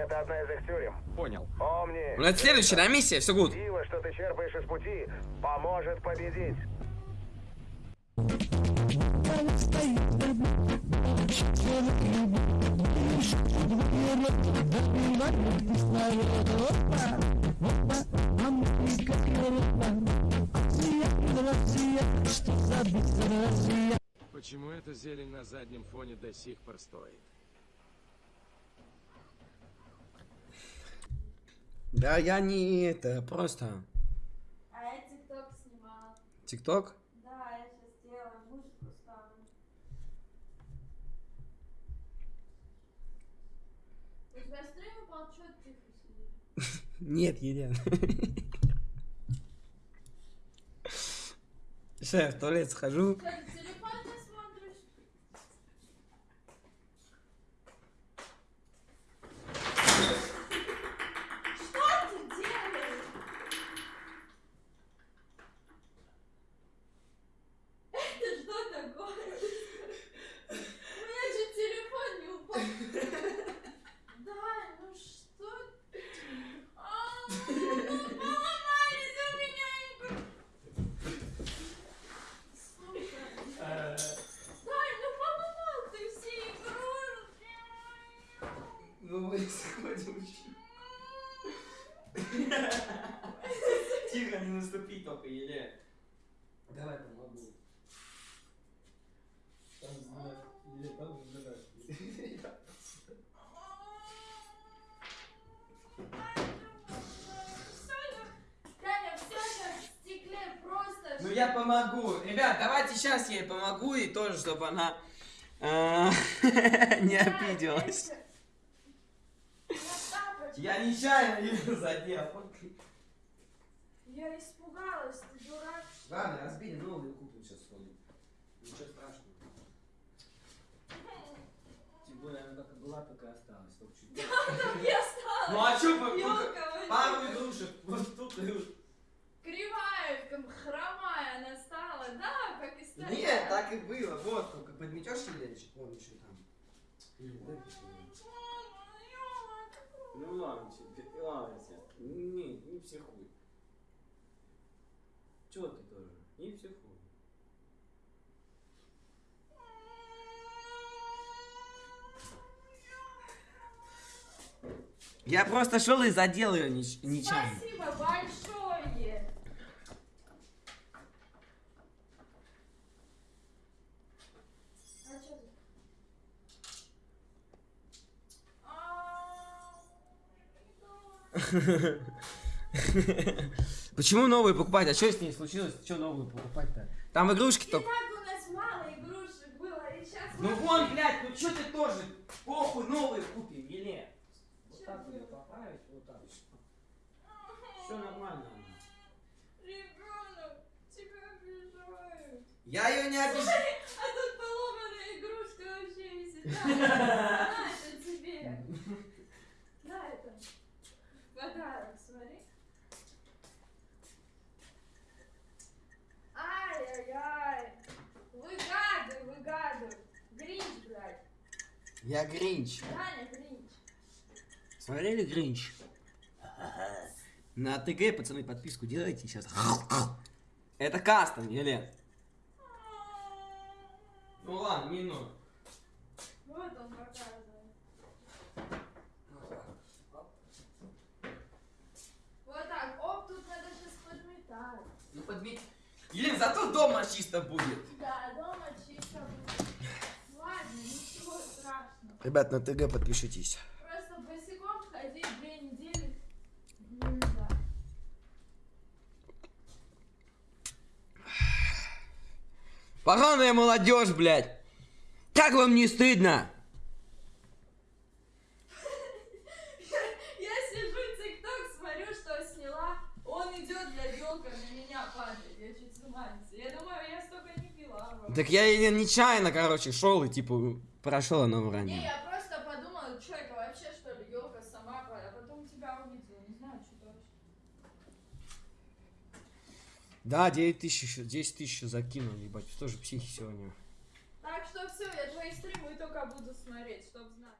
Это одна из их тюрем. Понял. Помни, Ну, это следующая, да, миссия? Все гуд. сила, что ты черпаешь из пути, поможет победить. Почему эта зелень на заднем фоне до сих пор стоит? Да, я не это, просто... А я тикток снимала. ТикТок? Да, я сейчас сделаю, музыку ставлю. У тебя стрим упал, чё ты тихо сидишь? Нет, Елена. Сейчас я в туалет схожу. Что, ты телефон не смотришь? Что ты делаешь? Это что такое? У меня чуть телефон не упал. Да, ну что? ты? А, ну поломались у меня игру. Сука. Дай, ну поломал ты все игрушки. Ну, Тихо, не наступи только, Елена. Давай помогу. Там, там, это в стекле просто. Ну я помогу. Ребят, давайте сейчас я ей помогу и тоже, чтобы она э, не обиделась. Я нечаянно ее задел. Я испугалась, ты дурак. Ладно, разбили новую куплю сейчас сходим. Ничего страшного. Тем более она как была, так и осталась. только чуть. Так я стала. Ну а что, пару игрушек, вот тут и... Кривая, как хромая она стала, да, как и стояла. Нет, так и было. Вот, только подметешь Еленчик, вон еще там. Или выпиши её. Ну ладно, тебе, ладно тебе. Не, не психуй. Чего ты тоже? Не психуй. Я просто шел и задел ее нечаянно. Спасибо большое. А чё ты? А, Почему новые покупать? А что с ней случилось? Что новые покупать-то? Там игрушки И только. так у нас мало игрушек было, и сейчас... Ну вон, блядь, ну что ты тоже? Похуй, новые купим, Еле. Вот так ее поправить, вот так. Все нормально. Ребенок, тебя обижают. Я ее не обижаю. А тут поломанная игрушка вообще висит. На, на, это тебе. На, это. Подарок, смотри. Ай-яй-яй. Выгадывай, выгадывай. Гринч, блядь. Я Гринч. Даня, Гринч. Смотрели Гринч? На ТГ, пацаны, подписку делайте сейчас. Это кастом, Елен. Ну ладно, минут. Вот он показывает. Вот так. Оп, тут надо сейчас подметать. Ну подметь. Елен, зато дома чисто будет. Да, дома чисто будет. Ладно, ничего страшного. Ребят, на ТГ подпишитесь. Просто босиком ходить две недели нельзя. Поганая молодежь, блядь. Как вам не стыдно? Я сижу, тикток, смотрю, что сняла. Он идет, блядь, елка на меня падает. Я чуть с ума не сойду. Я думаю, я столько не пила. бро. Так я нечаянно, короче, шел и типа прошел она Не, вранье. я просто подумала, что это вообще, что ли, елка сама. А потом тебя увидела. Не знаю, что вообще. Да, 9 тысяч еще, 10 тысяч закинул, ебать, тоже психи сегодня. Так что все, я твои стримы только буду смотреть, чтоб знать.